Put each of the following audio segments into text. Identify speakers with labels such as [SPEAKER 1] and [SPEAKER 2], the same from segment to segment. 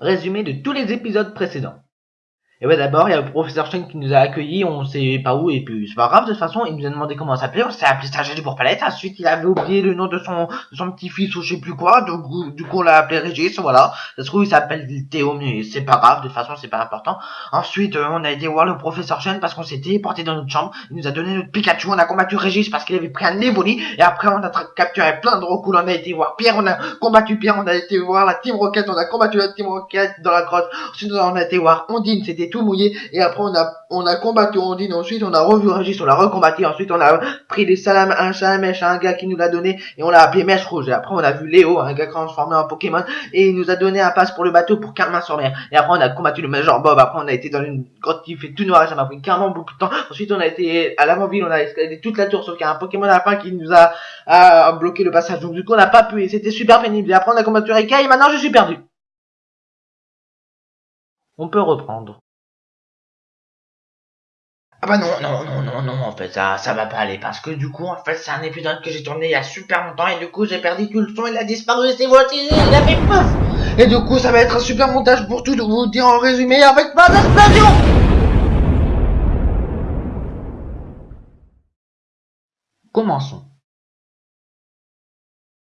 [SPEAKER 1] Résumé de tous les épisodes précédents. Et ouais, d'abord, il y a le professeur Chen qui nous a accueillis, on sait pas où, et puis c'est pas grave, de toute façon, il nous a demandé comment s'appelait, on s'est appelé Stagiaire pour Palette, ensuite il avait oublié le nom de son, de son petit-fils ou je sais plus quoi, donc du coup on l'a appelé Régis, voilà, ça se trouve il s'appelle Théo, mais c'est pas grave, de toute façon c'est pas important. Ensuite, euh, on a été voir le professeur Chen parce qu'on s'était porté dans notre chambre, il nous a donné notre Pikachu, on a combattu Régis parce qu'il avait pris un Evoli, et après on a capturé plein de recours, on a été voir Pierre, on a combattu Pierre, on a été voir la Team Rocket, on a combattu la Team Rocket dans la grotte, ensuite on a été voir Ondine, c'était tout mouillé, et après on a on a combattu Ondine, ensuite on a revu Régis, on l'a recombattu, ensuite on a pris des salams, un salamèche, un gars qui nous l'a donné, et on l'a appelé Mèche Rouge, et après on a vu Léo, un gars transformé en Pokémon, et il nous a donné un passe pour le bateau pour Carmin sur mer, et après on a combattu le Major Bob, après on a été dans une grotte qui fait tout noir, ça m'a pris carrément beaucoup de temps, ensuite on a été à l'avant-ville, on a escaladé toute la tour, sauf qu'il y a un Pokémon à la fin qui nous a, bloqué le passage, donc du coup on n'a pas pu, et c'était super pénible, et après on a combattu Rika, et maintenant je suis perdu. On peut reprendre.
[SPEAKER 2] Ah bah non, non, non, non, non, en fait, ça, ça va pas aller, parce que du coup, en fait, c'est un épisode que j'ai tourné il y a super longtemps, et du coup, j'ai perdu tout le son, il a disparu, c'est voici, il a fait pouf
[SPEAKER 1] Et du coup, ça va être un super montage pour tout vous dire en résumé, avec pas d'explosion Commençons.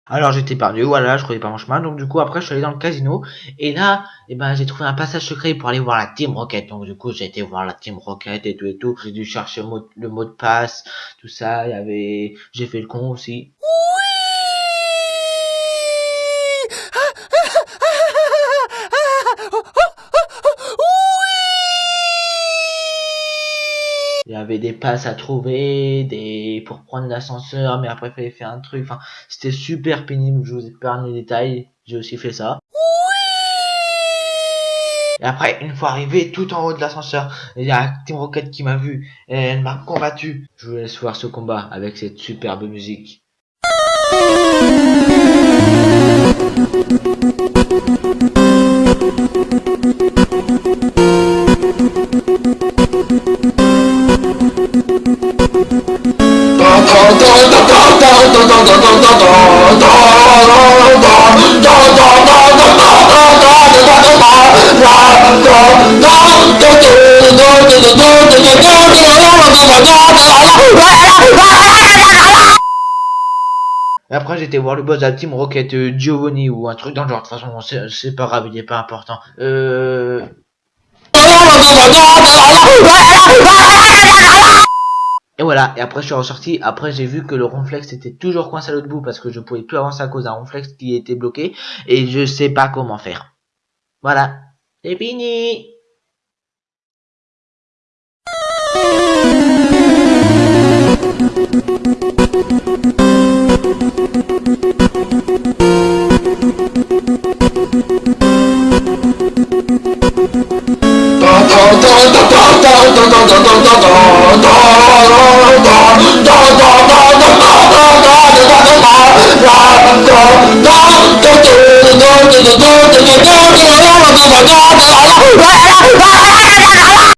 [SPEAKER 1] Alors j'étais perdu, voilà, je connais pas mon chemin, donc du coup après je suis allé dans le casino, et là, eh ben j'ai trouvé un passage secret pour aller voir la Team Rocket, donc du coup j'ai été voir la Team Rocket et tout et tout, j'ai dû chercher le mot, de passe, tout ça, il y avait, j'ai fait le con aussi. Y avait des passes à trouver, des pour prendre l'ascenseur, mais après il fallait faire un truc. Enfin, c'était super pénible. Je vous épargne les détails. J'ai aussi fait ça. Et après, une fois arrivé tout en haut de l'ascenseur, il y a Team Rocket qui m'a vu et elle m'a combattu. Je vous laisse voir ce combat avec cette superbe musique. après j'étais voir le boss de la Team Rocket euh, Giovanni ou un truc dans le genre. De toute façon c'est pas grave, il est pas important. Euh... Et après je suis ressorti, après j'ai vu que le ronflex était toujours coincé à l'autre bout parce que je pouvais plus avancer à cause d'un ronflex qui était bloqué et je sais pas comment faire. Voilà, c'est fini
[SPEAKER 3] 我操我操我操我操我操你妈个毛啊我操